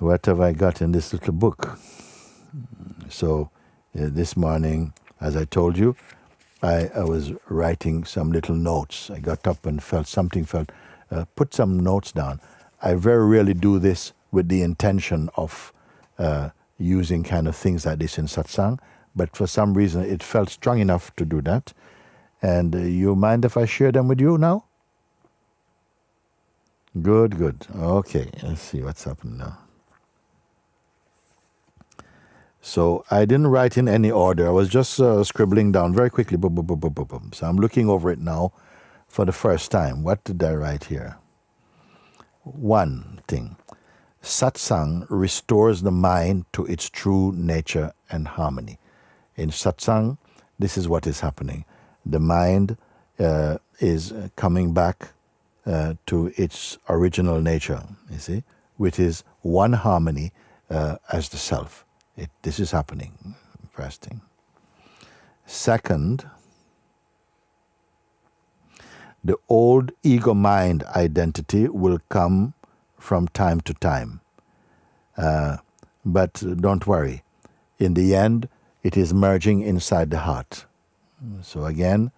what have I got in this little book? So uh, this morning, as I told you, I, I, was writing some little notes. I got up and felt something, felt, uh, put some notes down. I very rarely do this with the intention of uh, using kind of things like this in satsang, but for some reason it felt strong enough to do that. And uh, you mind if I share them with you now? Good, good. Okay, let's see what's happening now. So I didn't write in any order. I was just uh, scribbling down very quickly. Boom, boom, boom, boom, boom, boom. So I'm looking over it now for the first time. What did I write here? One thing satsang restores the mind to its true nature and harmony. In satsang, this is what is happening. The mind uh, is coming back uh, to its original nature, you see, which is one harmony uh, as the self. It, this is happening, first thing. Second, the old ego mind identity will come from time to time. Uh, but don't worry, in the end, it is merging inside the heart. So again,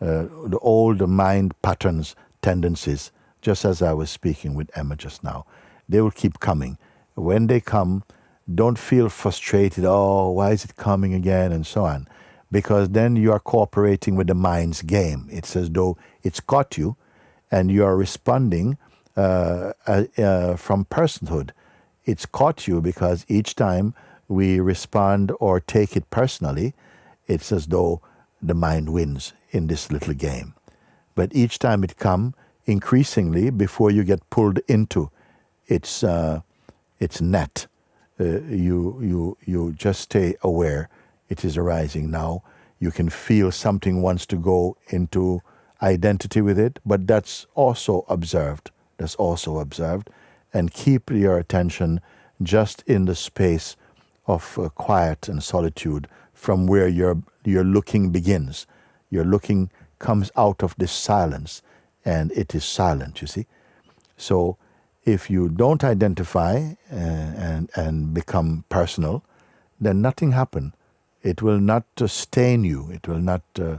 uh, the old mind patterns, tendencies, just as I was speaking with Emma just now, they will keep coming. When they come, don't feel frustrated, oh, why is it coming again, and so on. Because then you are cooperating with the mind's game. It's as though it's caught you and you are responding uh, uh, uh, from personhood. It's caught you because each time we respond or take it personally, it's as though the mind wins in this little game. But each time it comes, increasingly, before you get pulled into its, uh, its net, uh, you, you, you just stay aware it is arising now. You can feel something wants to go into identity with it, but that's also observed. That's also observed. And keep your attention just in the space of uh, quiet and solitude from where your, your looking begins. Your looking comes out of this silence, and it is silent, you see. So if you don't identify uh, and, and become personal, then nothing happen. It will not uh, stain you. It will not uh,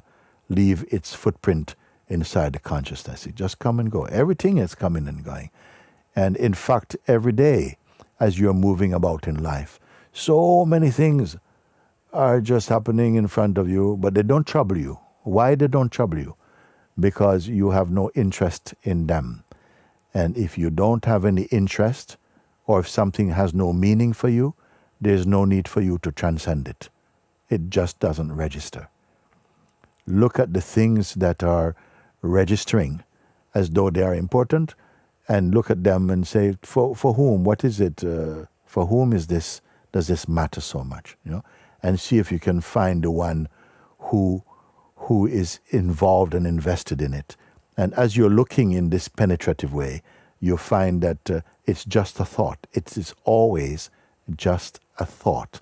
leave its footprint inside the consciousness. It just come and go. Everything is coming and going. And in fact, every day as you're moving about in life, so many things are just happening in front of you, but they don't trouble you. Why they don't trouble you? Because you have no interest in them. And if you don't have any interest, or if something has no meaning for you, there's no need for you to transcend it. It just doesn't register. Look at the things that are registering as though they are important and look at them and say, for, for whom? What is it? Uh, for whom is this? Does this matter so much? You know, and see if you can find the one who who is involved and invested in it and as you're looking in this penetrative way, you find that uh, it's just a thought. It is always just a thought.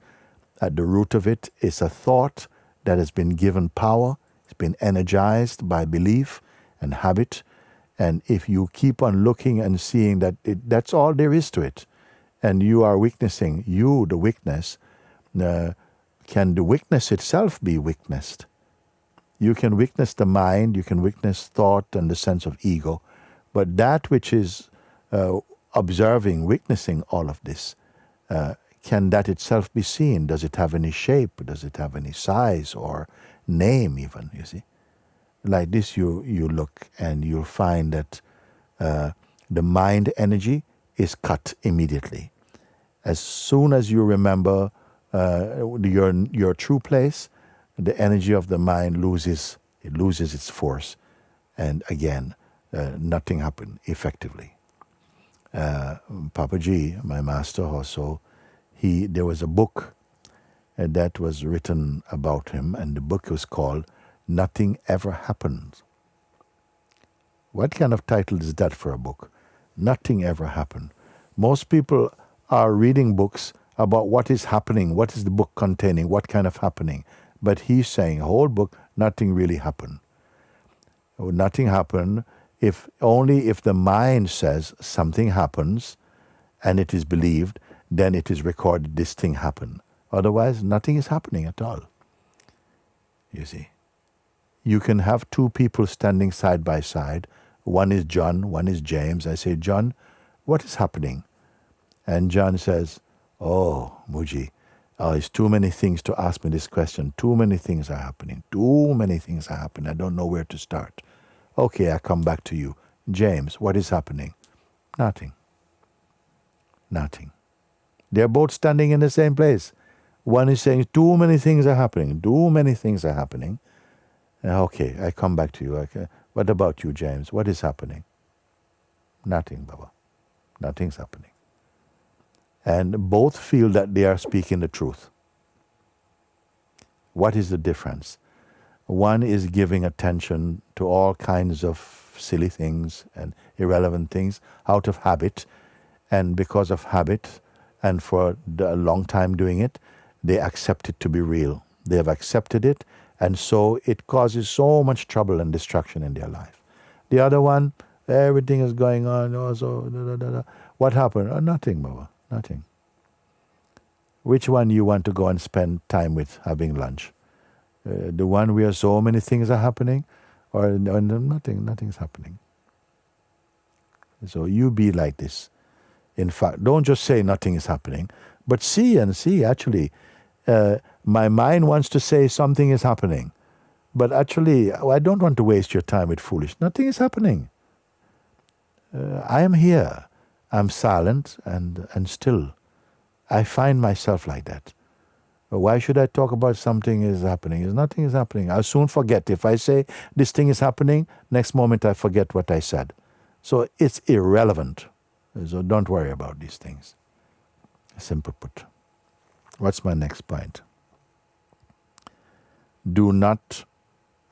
At the root of it is a thought that has been given power, it's been energized by belief and habit. And if you keep on looking and seeing that it, that's all there is to it, and you are witnessing, you, the witness, uh, can the witness itself be witnessed? You can witness the mind, you can witness thought and the sense of ego, but that which is uh, observing, witnessing all of this, uh, can that itself be seen? Does it have any shape? Does it have any size or name, even? You see, like this, you you look and you'll find that uh, the mind energy is cut immediately. As soon as you remember uh, your your true place, the energy of the mind loses it loses its force, and again, uh, nothing happened effectively. Uh, Papaji, my master also, he there was a book uh, that was written about him, and the book was called "Nothing Ever Happens." What kind of title is that for a book? Nothing ever happened. Most people are reading books about what is happening, what is the book containing, what kind of happening. But he's saying, whole book, nothing really happened. Nothing happened if only if the mind says something happens and it is believed, then it is recorded this thing happened. Otherwise, nothing is happening at all. You see. You can have two people standing side by side. One is John, one is James. I say, John, what is happening? And John says, Oh, Mooji, oh, it's too many things to ask me this question. Too many things are happening. Too many things are happening. I don't know where to start. Okay, I come back to you. James, what is happening? Nothing. Nothing. They're both standing in the same place. One is saying, Too many things are happening. Too many things are happening. Uh, okay, I come back to you. Okay. What about you, James? What is happening? Nothing, Baba. Nothing's happening. And both feel that they are speaking the truth. What is the difference? One is giving attention to all kinds of silly things and irrelevant things out of habit. And because of habit, and for a long time doing it, they accept it to be real. They have accepted it, and so it causes so much trouble and destruction in their life. The other one, everything is going on. Oh, also, da, da, da, what happened? Oh, nothing, Baba. Nothing. Which one you want to go and spend time with having lunch? Uh, the one where so many things are happening, or, or nothing, nothing's happening. So you be like this. In fact, don't just say nothing is happening, but see and see actually. Uh, my mind wants to say something is happening, but actually, I don't want to waste your time with foolish. Nothing is happening. Uh, I am here. I'm silent and, and still. I find myself like that. Why should I talk about something is happening? Is nothing is happening. I'll soon forget. If I say this thing is happening, next moment I forget what I said. So it's irrelevant. So don't worry about these things. Simple put. What's my next point? Do not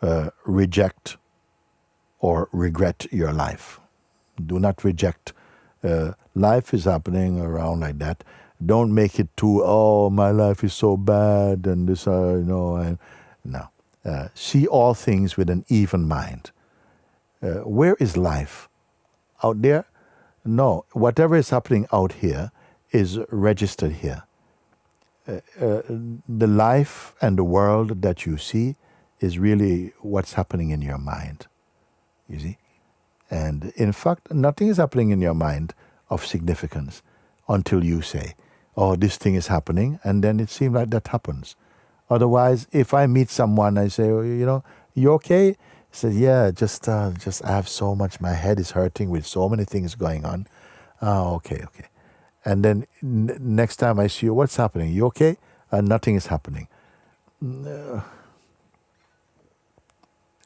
uh, reject or regret your life. Do not reject. Uh, life is happening around like that. Don't make it too oh my life is so bad and this uh, you know and no. Uh, see all things with an even mind. Uh, where is life? Out there? No. Whatever is happening out here is registered here. Uh, uh, the life and the world that you see is really what's happening in your mind. You see and in fact nothing is happening in your mind of significance until you say oh, this thing is happening, and then it seems like that happens. Otherwise, if I meet someone, I say, oh, you know, you okay? He says, yeah, just, uh, just I have so much. My head is hurting with so many things going on. Oh, okay, okay. And then n- next time I see you, what's happening? You okay? Uh, nothing is happening. Uh,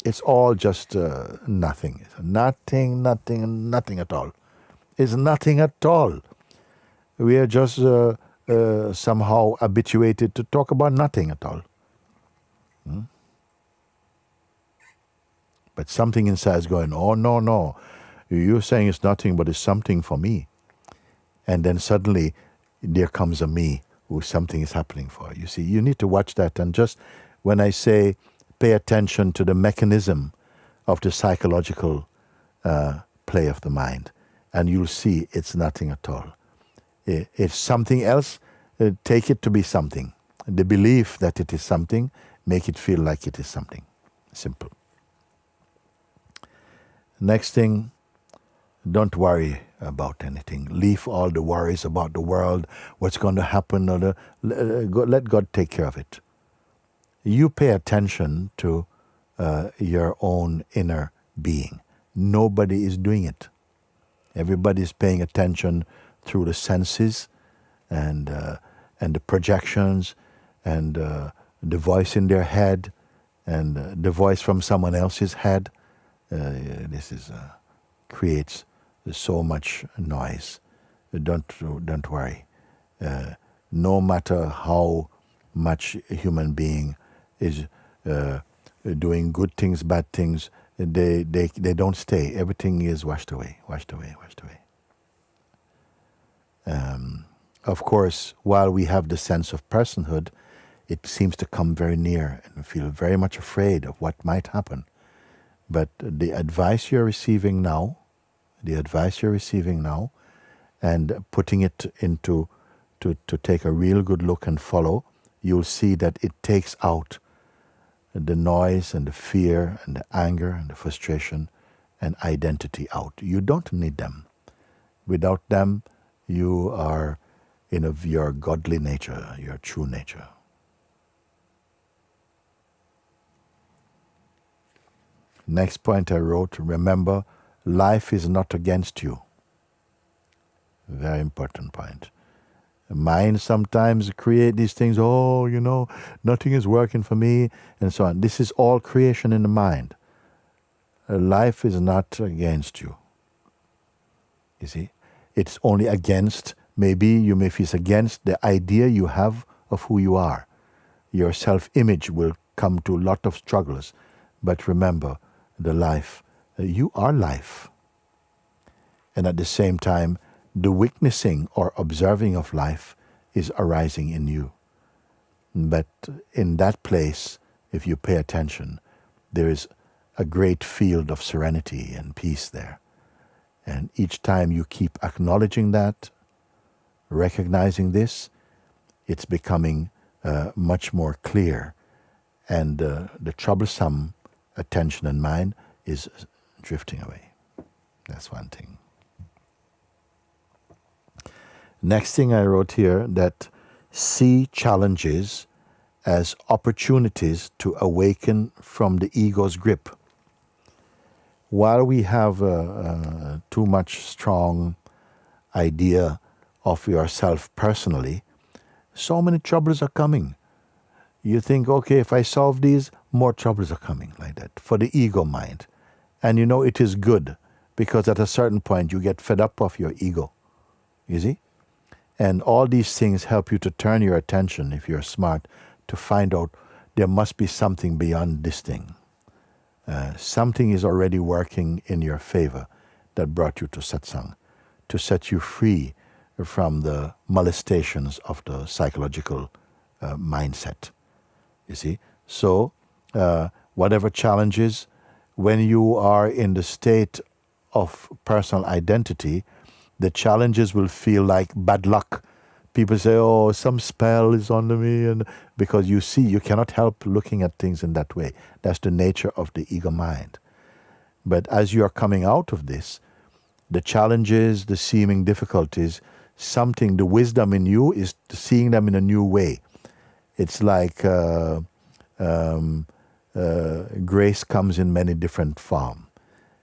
it's all just uh, nothing. Nothing, nothing, nothing at all. It's nothing at all we are just uh, uh, somehow habituated to talk about nothing at all. Hmm? But something inside is going, oh, no, no. You're saying it's nothing, but it's something for me. And then suddenly there comes a me who something is happening for. You see, you need to watch that. And just when I say pay attention to the mechanism of the psychological uh, play of the mind, and you'll see it's nothing at all. If something else, uh, take it to be something. The belief that it is something, make it feel like it is something. Simple. Next thing, don't worry about anything. Leave all the worries about the world, what's going to happen, or the, uh, let God take care of it. You pay attention to uh, your own inner being. Nobody is doing it. Everybody is paying attention through the senses and, uh, and the projections and uh, the voice in their head and uh, the voice from someone else's head. Uh, this is, uh, creates so much noise. Don't, don't worry. No matter how much a human being is doing good things, bad things, they, they, they don't stay. Everything is washed away, washed away, washed away. Um, of course, while we have the sense of personhood, it seems to come very near and feel very much afraid of what might happen. But the advice you're receiving now, the advice you're receiving now, and putting it into to, to take a real good look and follow, you'll see that it takes out the noise and the fear and the anger and the frustration and identity out. You don't need them. Without them, you are in of your godly nature, your true nature. Next point I wrote remember, life is not against you. Very important point. Mind sometimes create these things, oh, you know, nothing is working for me, and so on. This is all creation in the mind. Life is not against you. You see? It's only against, maybe you may feel against the idea you have of who you are. Your self image will come to a lot of struggles. But remember, the life, uh, you are life. And at the same time, the witnessing or observing of life is arising in you. But in that place, if you pay attention, there is a great field of serenity and peace there. And each time you keep acknowledging that, recognizing this, it's becoming uh, much more clear. And uh, the troublesome attention and mind is drifting away. That's one thing. Next thing I wrote here that see challenges as opportunities to awaken from the ego's grip. While we have a, too much strong idea of yourself personally, so many troubles are coming. You think, okay, if I solve these, more troubles are coming like that for the ego mind. And you know it is good because at a certain point you get fed up of your ego. You see? And all these things help you to turn your attention, if you're smart, to find out there must be something beyond this thing. Uh, something is already working in your favor that brought you to satsang, to set you free from the molestations of the psychological uh, mindset. You see? So, uh, whatever challenges, when you are in the state of personal identity, the challenges will feel like bad luck. People say, "Oh, some spell is under me," and because you see, you cannot help looking at things in that way. That's the nature of the ego mind. But as you are coming out of this, the challenges, the seeming difficulties, something, the wisdom in you is seeing them in a new way. It's like uh, um, uh, grace comes in many different forms,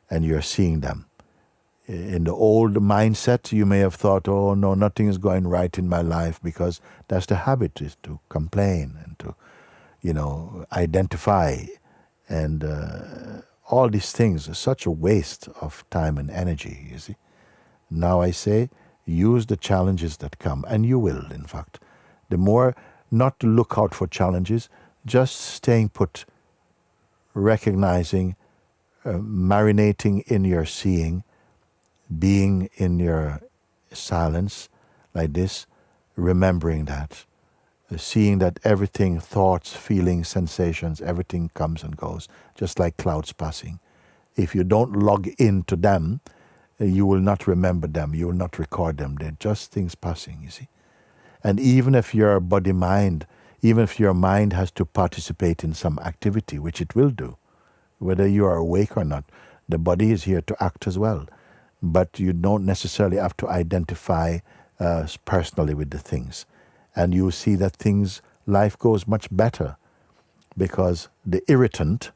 and you're seeing them in the old mindset, you may have thought, oh, no, nothing is going right in my life because that's the habit is to complain and to, you know, identify. And uh, all these things are such a waste of time and energy, you see. Now I say, use the challenges that come, and you will, in fact. The more not to look out for challenges, just staying put, recognizing, uh, marinating in your seeing, being in your silence like this, remembering that, uh, seeing that everything, thoughts, feelings, sensations, everything comes and goes, just like clouds passing. If you don't log into them, uh, you will not remember them, you will not record them. They're just things passing, you see. And even if your body mind, even if your mind has to participate in some activity, which it will do, whether you are awake or not, the body is here to act as well but you don't necessarily have to identify uh, personally with the things. And you see that things, life goes much better because the irritant,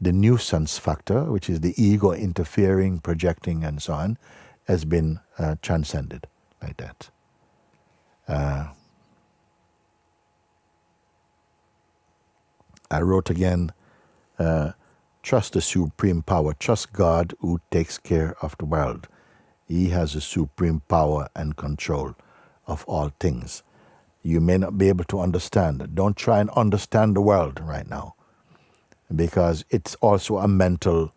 the nuisance factor, which is the ego interfering, projecting, and so on, has been uh, transcended like that. Uh, I wrote again, uh, Trust the supreme power. Trust God who takes care of the world. He has the supreme power and control of all things. You may not be able to understand. Don't try and understand the world right now because it's also a mental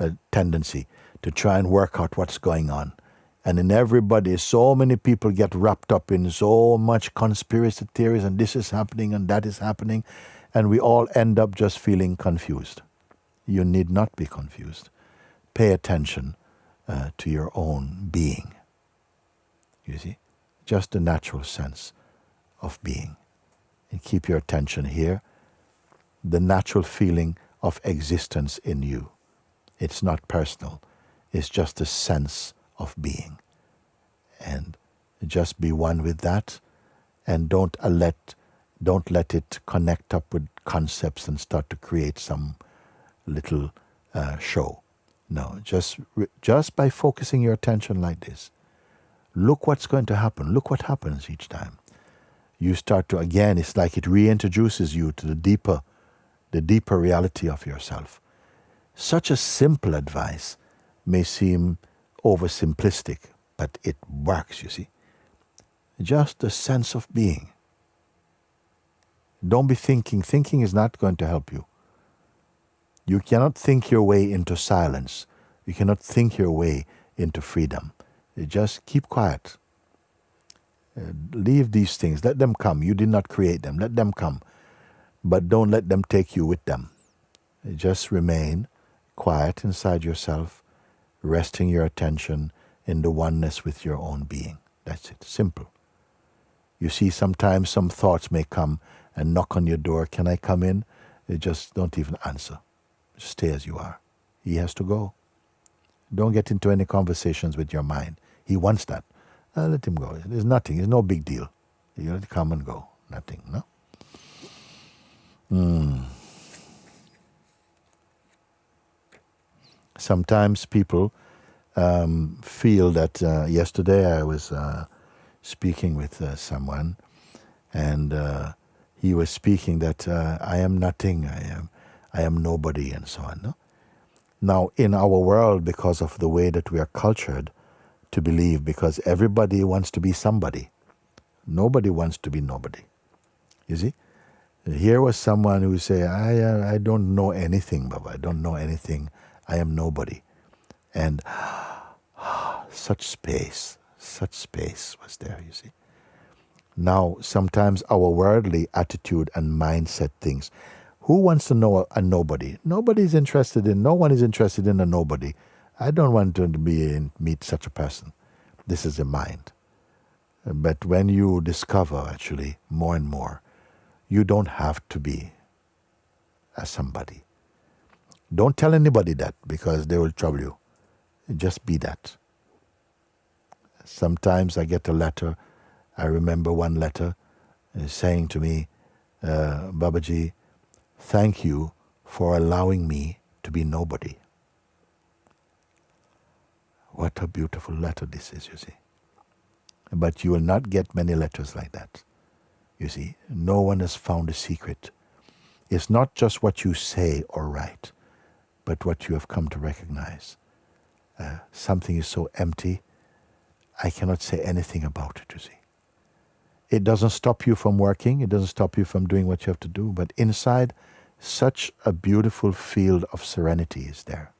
uh, tendency to try and work out what's going on. And in everybody, so many people get wrapped up in so much conspiracy theories and this is happening and that is happening, and we all end up just feeling confused you need not be confused. Pay attention uh, to your own being. You see? just the natural sense of being. And keep your attention here, the natural feeling of existence in you. It's not personal, it's just a sense of being. And just be one with that and don't let don't let it connect up with concepts and start to create some little uh, show. No, just just by focusing your attention like this, look what's going to happen. Look what happens each time. You start to again. It's like it reintroduces you to the deeper, the deeper reality of yourself. Such a simple advice may seem oversimplistic, but it works. You see, just a sense of being. Don't be thinking. Thinking is not going to help you. You cannot think your way into silence. You cannot think your way into freedom. You just keep quiet. Uh, leave these things. Let them come. You did not create them. Let them come. But don't let them take you with them. just remain quiet inside yourself, resting your attention in the oneness with your own being. That's it. Simple. You see, sometimes some thoughts may come and knock on your door. Can I come in? You just don't even answer. Stay as you are. He has to go. Don't get into any conversations with your mind. He wants that. Uh, let him go. There's nothing. It's no big deal. You let come and go. Nothing. No. Hmm. Sometimes people um, feel that. Uh, yesterday I was uh, speaking with uh, someone, and uh, he was speaking that uh, I am nothing. I am I am nobody, and so on. No? Now, in our world, because of the way that we are cultured to believe, because everybody wants to be somebody, nobody wants to be nobody. You see? Here was someone who say, I, uh, I don't know anything, Baba. I don't know anything. I am nobody. And such space, such space was there, you see. Now, sometimes our worldly attitude and mindset things who wants to know a nobody? Nobody's interested in, no one is interested in a nobody. I don't want to be in, meet such a person. This is the mind. But when you discover actually more and more, you don't have to be a somebody. Don't tell anybody that because they will trouble you. Just be that. Sometimes I get a letter. I remember one letter uh, saying to me, uh, Babaji, Thank you for allowing me to be nobody. What a beautiful letter this is, you see. But you will not get many letters like that. You see, no one has found a secret. It's not just what you say or write, but what you have come to recognize. Uh, something is so empty, I cannot say anything about it, you see. It doesn't stop you from working, it doesn't stop you from doing what you have to do, but inside, such a beautiful field of serenity is there.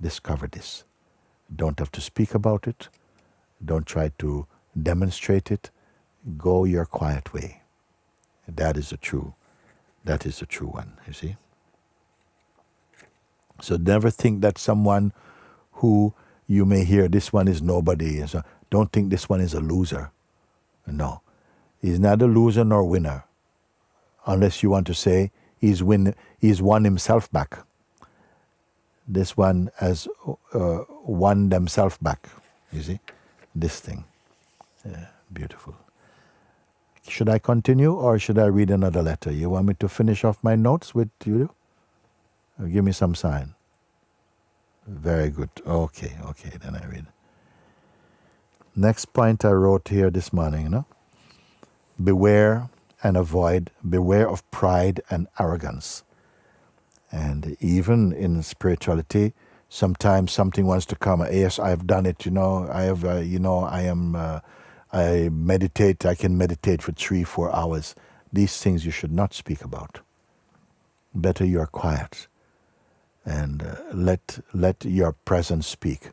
Discover this. Don't have to speak about it. Don't try to demonstrate it. Go your quiet way. That is a true, that is a true one, you see. So never think that someone who you may hear this one is nobody. Don't think this one is a loser. No. He's a loser nor winner. Unless you want to say he's, win, he's won himself back. This one has uh, won themselves back. You see, this thing. Yeah, beautiful. Should I continue or should I read another letter? You want me to finish off my notes with you? give me some sign. Very good. Okay, okay, then I read. Next point I wrote here this morning, you know? Beware and avoid, beware of pride and arrogance. And even in spirituality, sometimes something wants to come. Yes, I have done it. You know, I have. Uh, you know, I am. Uh, I meditate. I can meditate for three, four hours. These things you should not speak about. Better you are quiet, and uh, let let your presence speak.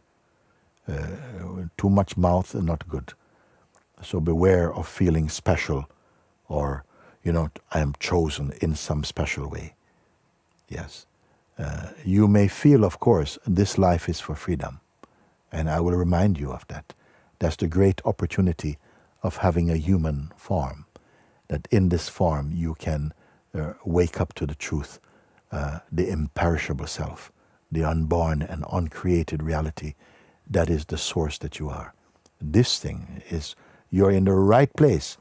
Too much mouth is not good. So beware of feeling special or, you know, I am chosen in some special way. Yes. Uh, you may feel, of course, this life is for freedom, and I will remind you of that. That's the great opportunity of having a human form. That in this form you can uh, wake up to the truth, uh, the imperishable self, the unborn and uncreated reality that is the source that you are. This thing is, you're in the right place.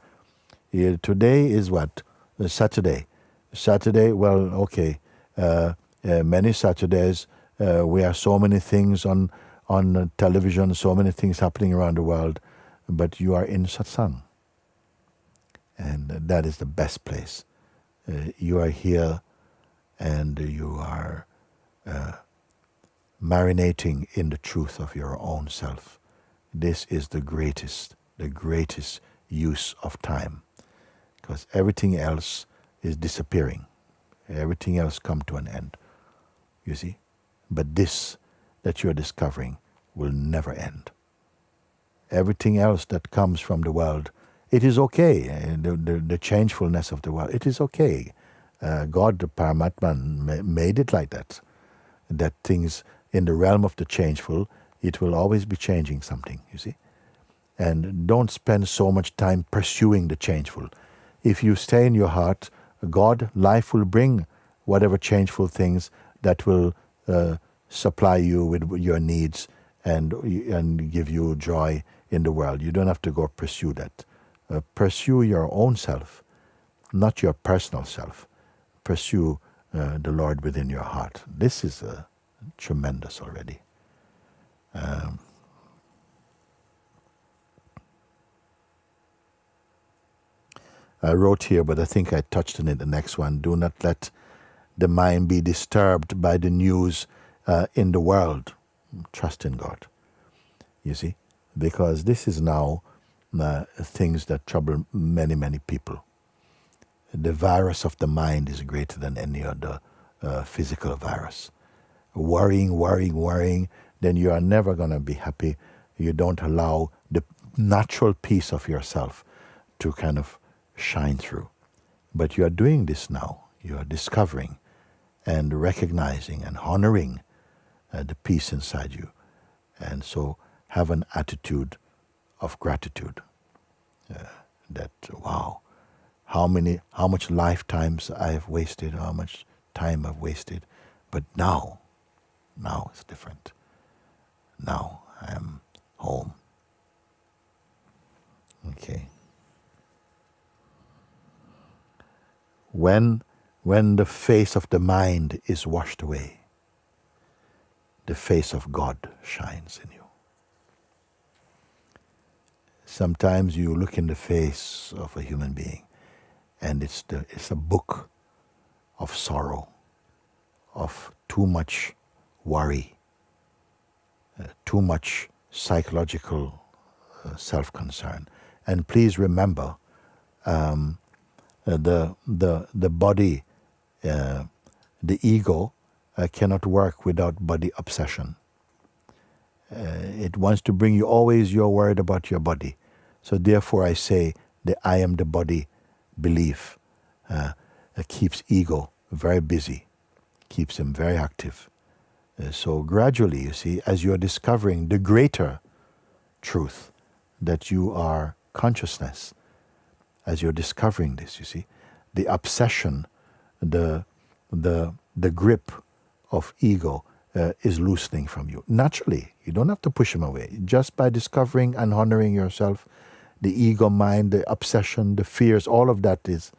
Today is what? Saturday. Saturday, well, okay. Uh, uh, many Saturdays, uh, we have so many things on, on television, so many things happening around the world, but you are in satsang. And that is the best place. Uh, you are here and you are uh, marinating in the truth of your own self. This is the greatest, the greatest use of time. Because everything else is disappearing. Everything else come to an end. You see? But this that you're discovering will never end. Everything else that comes from the world, it is okay. The, the, the changefulness of the world, it is okay. Uh, God, the Paramatman, made it like that. That things in the realm of the changeful, it will always be changing something, you see? And don't spend so much time pursuing the changeful. If you stay in your heart, God, life will bring whatever changeful things that will uh, supply you with your needs and, and give you joy in the world. You don't have to go pursue that. Uh, pursue your own self, not your personal self. Pursue uh, the Lord within your heart. This is uh, tremendous already. Um, I wrote here, but I think I touched on it the next one. Do not let the mind be disturbed by the news uh, in the world. Trust in God. You see? Because this is now uh, things that trouble many, many people. The virus of the mind is greater than any other uh, physical virus. Worrying, worrying, worrying, then you are never going to be happy. You don't allow the natural peace of yourself to kind of shine through. But you are doing this now. You are discovering and recognizing and honoring uh, the peace inside you. And so have an attitude of gratitude. Uh, that, wow, how many, how much lifetimes I have wasted, how much time I've wasted. But now, now it's different. Now I am home. Okay. When, when the face of the mind is washed away, the face of God shines in you. Sometimes you look in the face of a human being and it's, the, it's a book of sorrow, of too much worry, uh, too much psychological uh, self concern. And please remember um, uh, the, the, the body, uh, the ego, uh, cannot work without body obsession. Uh, it wants to bring you always, you're worried about your body. So therefore, I say the I am the body belief keeps ego very busy, keeps him very active. Uh, so gradually, you see, as you're discovering the greater truth that you are consciousness, as you're discovering this, you see, the obsession, the, the, the grip of ego uh, is loosening from you. Naturally, you don't have to push them away. Just by discovering and honoring yourself, the ego mind, the obsession, the fears, all of that is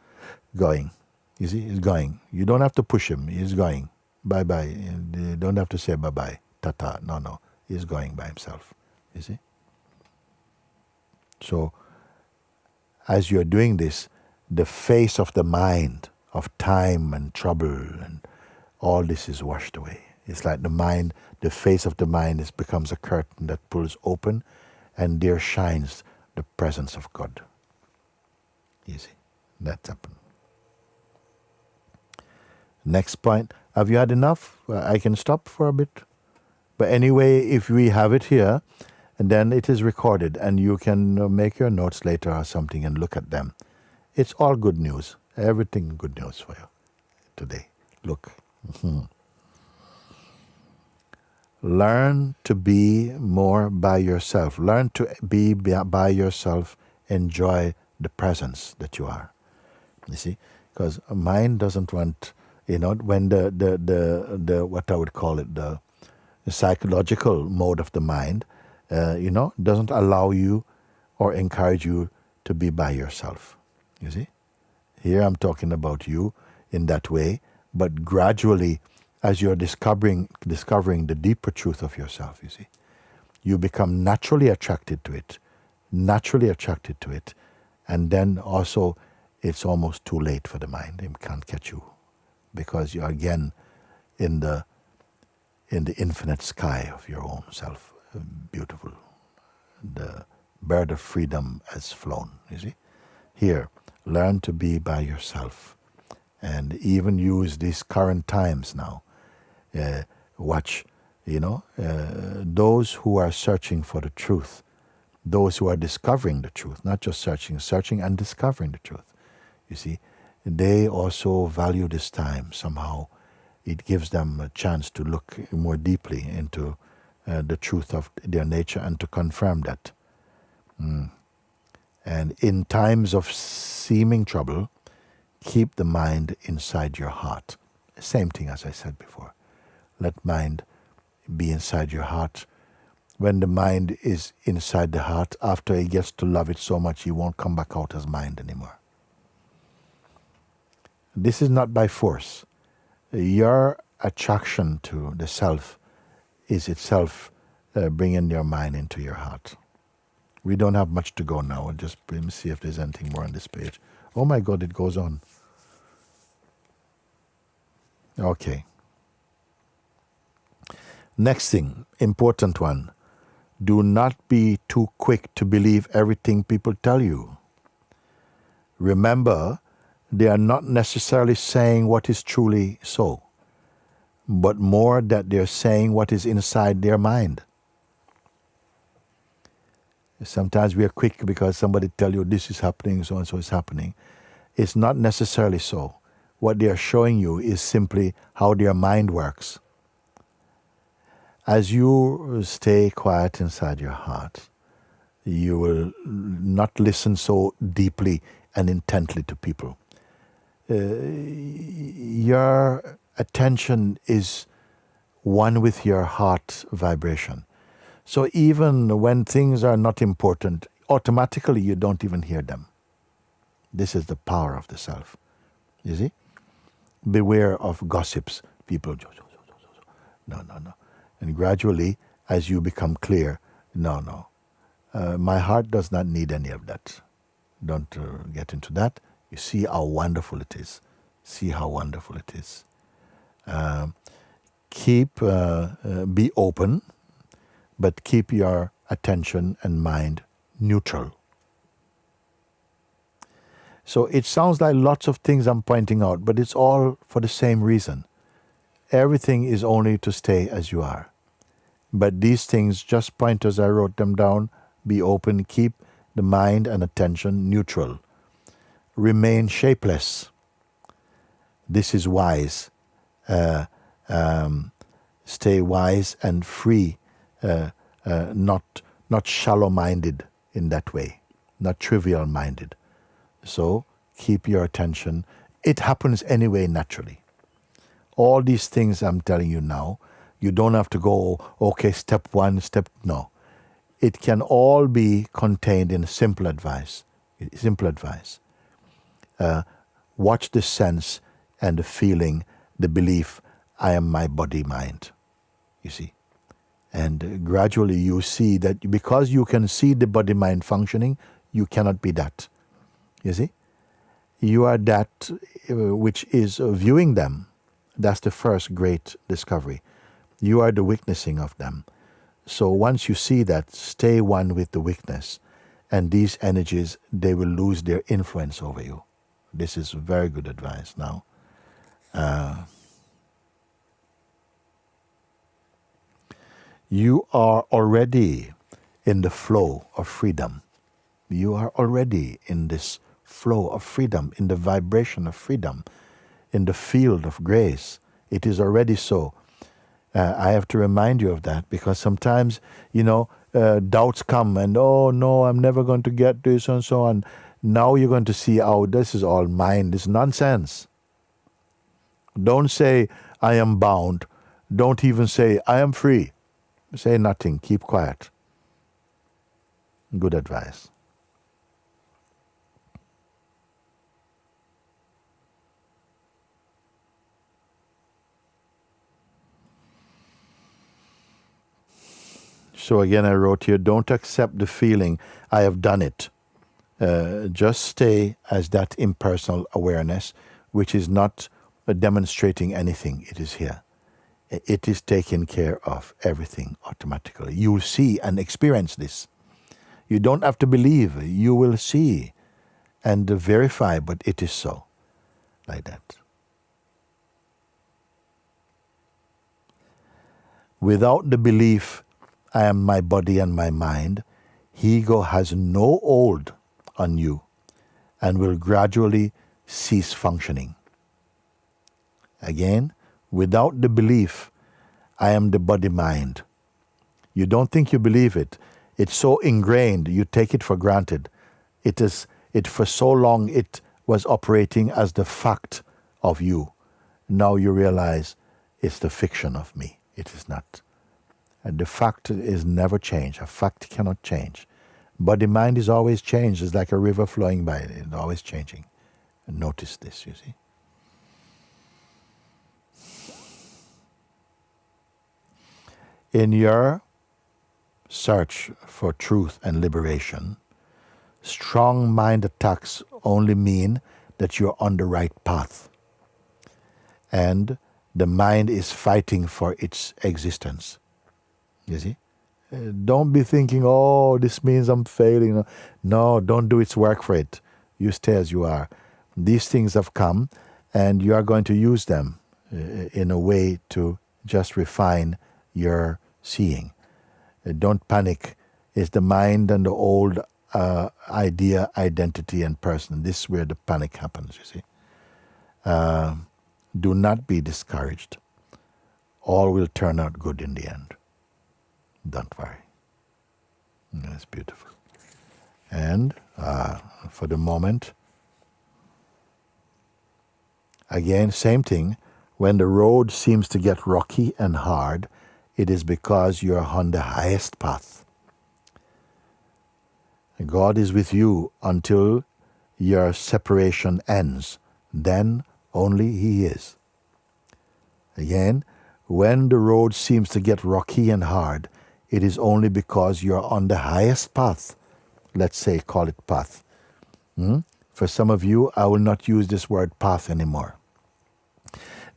going. You see, it's going. You don't have to push him, he's going bye bye. You don't have to say bye bye, tata. No, no. He's going by himself. You see? So, as you're doing this, the face of the mind of time and trouble and all this is washed away. It's like the mind, the face of the mind is, becomes a curtain that pulls open and there shines the presence of God. You see, that's happened. Next point have you had enough? I can stop for a bit. But anyway, if we have it here, and then it is recorded, and you can uh, make your notes later or something and look at them. It's all good news. Everything good news for you today. Look. Learn to be more by yourself. Learn to be by yourself. Enjoy the presence that you are. You see, because mind doesn't want, you know, when the the the, the what I would call it the, the psychological mode of the mind, uh, you know, doesn't allow you or encourage you to be by yourself. You see, here I'm talking about you in that way, but gradually as you're discovering discovering the deeper truth of yourself, you see, you become naturally attracted to it, naturally attracted to it, and then also it's almost too late for the mind. It can't catch you because you're again in the in the infinite sky of your own self. Beautiful. The bird of freedom has flown, you see. Here, learn to be by yourself and even use these current times now uh, watch, you know, uh, those who are searching for the truth, those who are discovering the truth, not just searching, searching and discovering the truth. You see, they also value this time somehow. It gives them a chance to look more deeply into uh, the truth of their nature and to confirm that. Mm. And in times of seeming trouble, keep the mind inside your heart. Same thing as I said before. Let mind be inside your heart. When the mind is inside the heart, after he gets to love it so much, he won't come back out as mind anymore. This is not by force. Your attraction to the self is itself uh, bringing your mind into your heart. We don't have much to go now. Just let me see if there's anything more on this page. Oh my God, it goes on. Okay. Next thing, important one. Do not be too quick to believe everything people tell you. Remember, they are not necessarily saying what is truly so, but more that they're saying what is inside their mind. Sometimes we are quick because somebody tell you this is happening, so and so is happening. It's not necessarily so. What they are showing you is simply how their mind works as you stay quiet inside your heart, you will not listen so deeply and intently to people. Uh, your attention is one with your heart vibration. So even when things are not important, automatically you don't even hear them. This is the power of the self. You see? Beware of gossips. People, no, no, no. And gradually, as you become clear, no, no, uh, my heart does not need any of that. Don't uh, get into that. You see how wonderful it is. See how wonderful it is. Um, keep, uh, uh, be open, but keep your attention and mind neutral. So it sounds like lots of things I'm pointing out, but it's all for the same reason. Everything is only to stay as you are. But these things, just point as I wrote them down, be open, keep the mind and attention neutral. Remain shapeless. This is wise. Uh, um, stay wise and free, uh, uh, not, not shallow minded in that way, not trivial minded. So keep your attention. It happens anyway naturally. All these things I'm telling you now, you don't have to go, okay, step one, step, no. It can all be contained in simple advice. Simple advice. Uh, watch the sense and the feeling, the belief, I am my body mind. You see? And gradually you see that because you can see the body mind functioning, you cannot be that. You see? You are that uh, which is viewing them that's the first great discovery. You are the witnessing of them. So once you see that, stay one with the witness, and these energies, they will lose their influence over you. This is very good advice now. Uh, you are already in the flow of freedom. You are already in this flow of freedom, in the vibration of freedom in the field of grace. It is already so. Uh, I have to remind you of that because sometimes, you know, uh, doubts come and, oh no, I'm never going to get this and so on. Now you're going to see, oh, this is all mine. This nonsense. Don't say, I am bound. Don't even say, I am free. Say nothing. Keep quiet. Good advice. So again, I wrote here don't accept the feeling, I have done it. Uh, just stay as that impersonal awareness, which is not uh, demonstrating anything, it is here. It is taking care of everything automatically. You will see and experience this. You don't have to believe, you will see and verify, but it is so. Like that. Without the belief, I am my body and my mind, ego has no hold on you and will gradually cease functioning. Again, without the belief, I am the body mind. You don't think you believe it. It's so ingrained, you take it for granted. It is it for so long it was operating as the fact of you. Now you realize it's the fiction of me. It is not. And the fact is never changed. A fact cannot change. But the mind is always changed. It's like a river flowing by. It's always changing. Notice this, you see. In your search for truth and liberation, strong mind attacks only mean that you're on the right path. And the mind is fighting for its existence. You see? Don't be thinking, oh, this means I'm failing. No, don't do its work for it. You stay as you are. These things have come, and you are going to use them uh, in a way to just refine your seeing. Uh, don't panic. It's the mind and the old uh, idea, identity, and person. This is where the panic happens, you see. Uh, do not be discouraged. All will turn out good in the end. Don't worry. That's beautiful. And uh, for the moment, again, same thing. When the road seems to get rocky and hard, it is because you're on the highest path. God is with you until your separation ends. Then only He is. Again, when the road seems to get rocky and hard, it is only because you're on the highest path. Let's say, call it path. Hmm? For some of you, I will not use this word path anymore.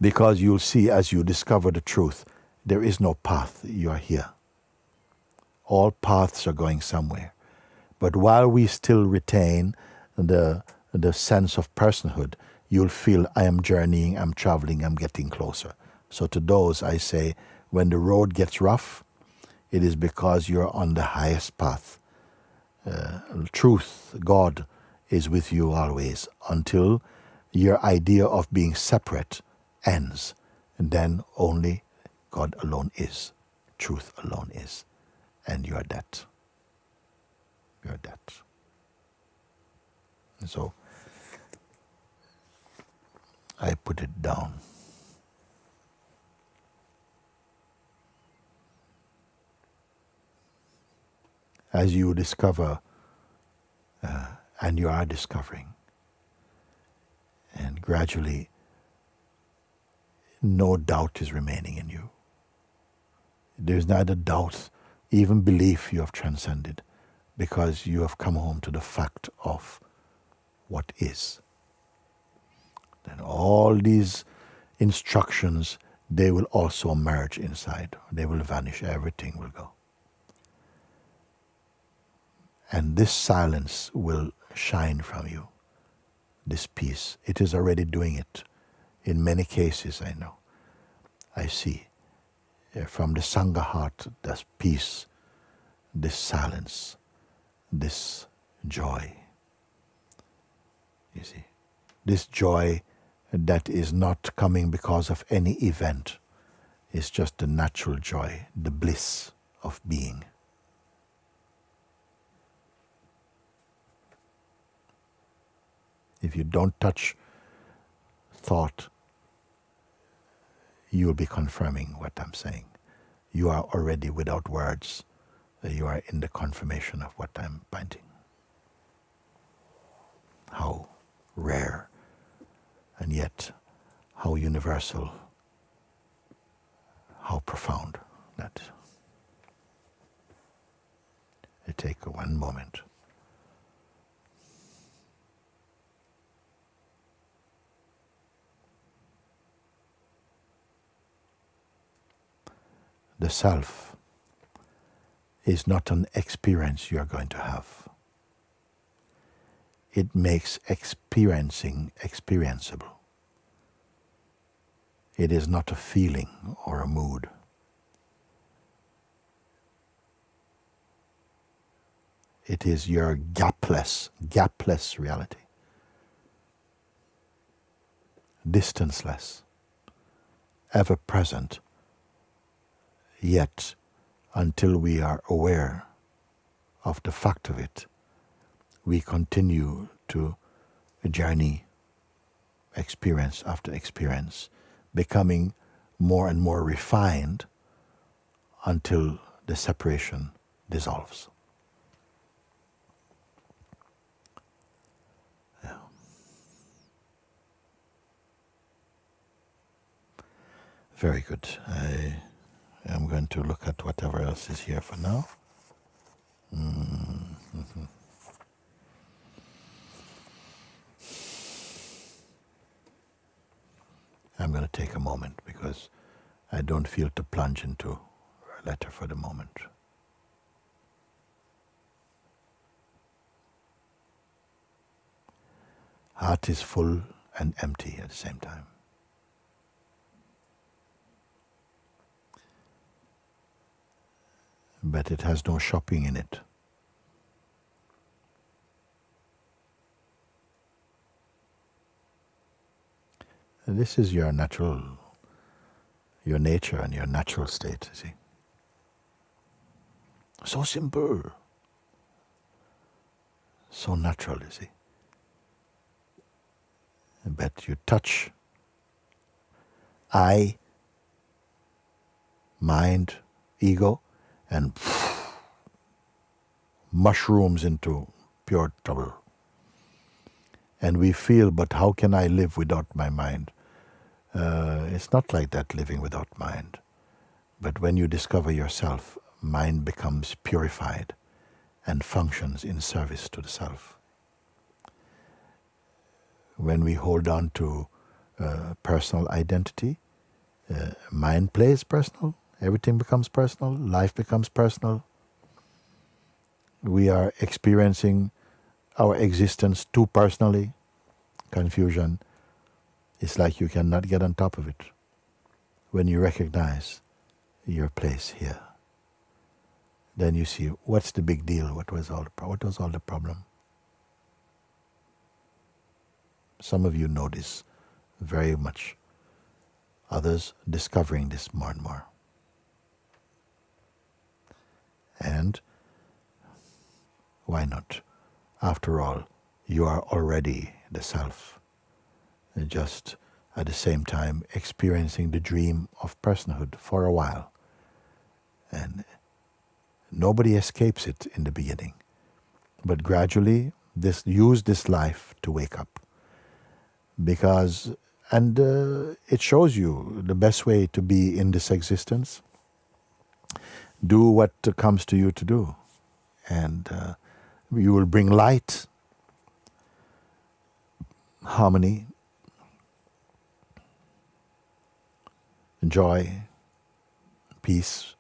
Because you'll see as you discover the truth, there is no path. You are here. All paths are going somewhere. But while we still retain the, the sense of personhood, you'll feel I am journeying, I'm traveling, I'm getting closer. So to those, I say, when the road gets rough, it is because you're on the highest path. Uh, truth, God, is with you always until your idea of being separate ends. And then only God alone is. Truth alone is. And you're that. You're that. And so I put it down. As you discover, uh, and you are discovering. And gradually, no doubt is remaining in you. There's neither doubt, even belief you have transcended, because you have come home to the fact of what is. Then all these instructions, they will also merge inside. They will vanish. Everything will go. And this silence will shine from you, this peace. It is already doing it. In many cases, I know. I see uh, from the Sangha heart this peace, this silence, this joy. You see, this joy that is not coming because of any event. is just the natural joy, the bliss of being. If you don't touch thought, you will be confirming what I'm saying. You are already without words. You are in the confirmation of what I'm pointing. How rare and yet how universal, how profound that. I take one moment. The self is not an experience you are going to have. It makes experiencing experienceable. It is not a feeling or a mood. It is your gapless, gapless reality. Distanceless, ever present, yet until we are aware of the fact of it, we continue to journey experience after experience becoming more and more refined until the separation dissolves. Yeah. Very good. I am going to look at whatever else is here for now. Mm -hmm. I'm going to take a moment because I don't feel to plunge into a letter for the moment. Heart is full and empty at the same time. But it has no shopping in it. This is your natural, your nature and your natural state, you see. So simple. So natural, you see. But you touch I, mind, ego, and mushrooms into pure trouble and we feel, but how can I live without my mind? Uh, it's not like that living without mind. But when you discover yourself, mind becomes purified and functions in service to the self. When we hold on to uh, personal identity, uh, mind plays personal, everything becomes personal, life becomes personal. We are experiencing our existence too personally, confusion, it's like you cannot get on top of it when you recognize your place here. Then you see what's the big deal? What was all the what was all the problem? Some of you know this very much. Others discovering this more and more. And why not? After all, you are already the self, and just at the same time experiencing the dream of personhood for a while. And nobody escapes it in the beginning, but gradually this use this life to wake up, because and uh, it shows you the best way to be in this existence. Do what comes to you to do, and. Uh, you will bring light, harmony, joy, peace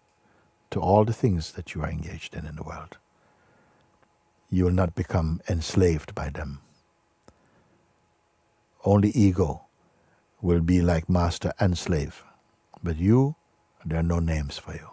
to all the things that you are engaged in in the world. You will not become enslaved by them. Only ego will be like master and slave, but you, there are no names for you.